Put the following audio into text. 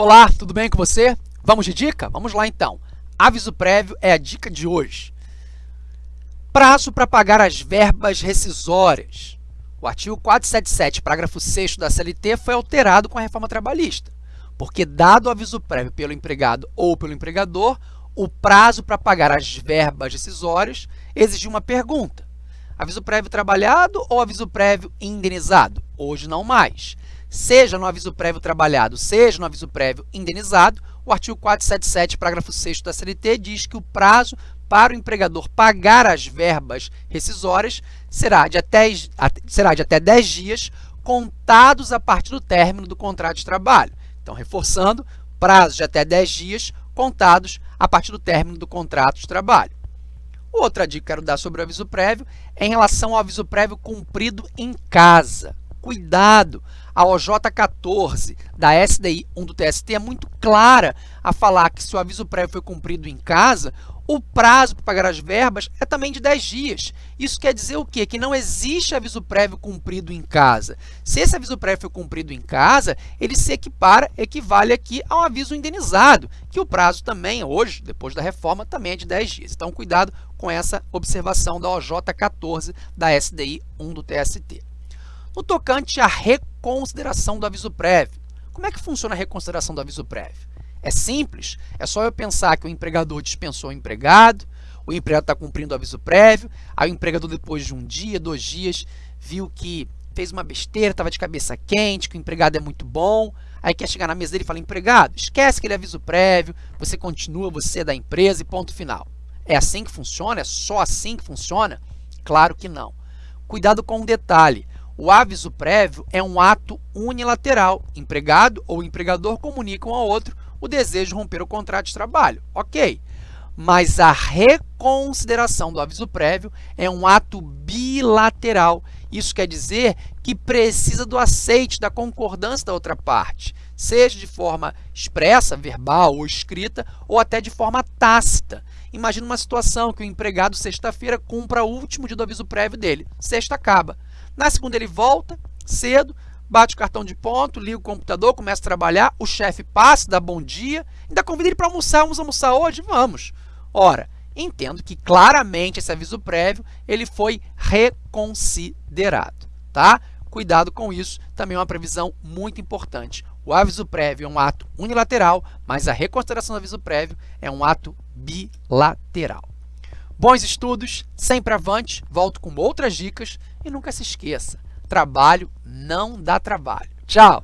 Olá, tudo bem com você? Vamos de dica? Vamos lá então. Aviso prévio é a dica de hoje. Prazo para pagar as verbas rescisórias. O artigo 477, parágrafo 6 da CLT foi alterado com a reforma trabalhista, porque dado o aviso prévio pelo empregado ou pelo empregador, o prazo para pagar as verbas rescisórias exigiu uma pergunta. Aviso prévio trabalhado ou aviso prévio indenizado? Hoje não mais seja no aviso prévio trabalhado, seja no aviso prévio indenizado, o artigo 477, parágrafo 6 da CLT, diz que o prazo para o empregador pagar as verbas rescisórias será de até, será de até 10 dias, contados a partir do término do contrato de trabalho. Então, reforçando, prazo de até 10 dias, contados a partir do término do contrato de trabalho. Outra dica que quero dar sobre o aviso prévio é em relação ao aviso prévio cumprido em casa. Cuidado! A OJ 14 da SDI 1 do TST é muito clara a falar que se o aviso prévio foi cumprido em casa, o prazo para pagar as verbas é também de 10 dias. Isso quer dizer o quê? Que não existe aviso prévio cumprido em casa. Se esse aviso prévio foi cumprido em casa, ele se equipara, equivale aqui ao aviso indenizado, que o prazo também, hoje, depois da reforma, também é de 10 dias. Então, cuidado com essa observação da OJ 14 da SDI 1 do TST. No tocante à reconsideração do aviso prévio, como é que funciona a reconsideração do aviso prévio? É simples, é só eu pensar que o empregador dispensou o empregado, o empregado está cumprindo o aviso prévio, aí o empregador depois de um dia, dois dias, viu que fez uma besteira, estava de cabeça quente, que o empregado é muito bom, aí quer chegar na mesa dele e fala, empregado, esquece aquele aviso prévio, você continua, você é da empresa e ponto final. É assim que funciona? É só assim que funciona? Claro que não. Cuidado com um detalhe, o aviso prévio é um ato unilateral. Empregado ou empregador comunicam ao outro o desejo de romper o contrato de trabalho. Ok. Mas a reconsideração do aviso prévio é um ato bilateral. Isso quer dizer que precisa do aceite, da concordância da outra parte, seja de forma expressa, verbal ou escrita, ou até de forma tácita. Imagina uma situação que o empregado, sexta-feira, cumpra o último dia do aviso prévio dele. Sexta acaba. Na segunda ele volta cedo, bate o cartão de ponto, liga o computador, começa a trabalhar, o chefe passa, dá bom dia, ainda convida ele para almoçar, vamos almoçar hoje? Vamos. Ora, entendo que claramente esse aviso prévio ele foi reconsiderado, tá? Cuidado com isso, também é uma previsão muito importante. O aviso prévio é um ato unilateral, mas a reconsideração do aviso prévio é um ato bilateral. Bons estudos, sempre avante, volto com outras dicas e nunca se esqueça, trabalho não dá trabalho. Tchau!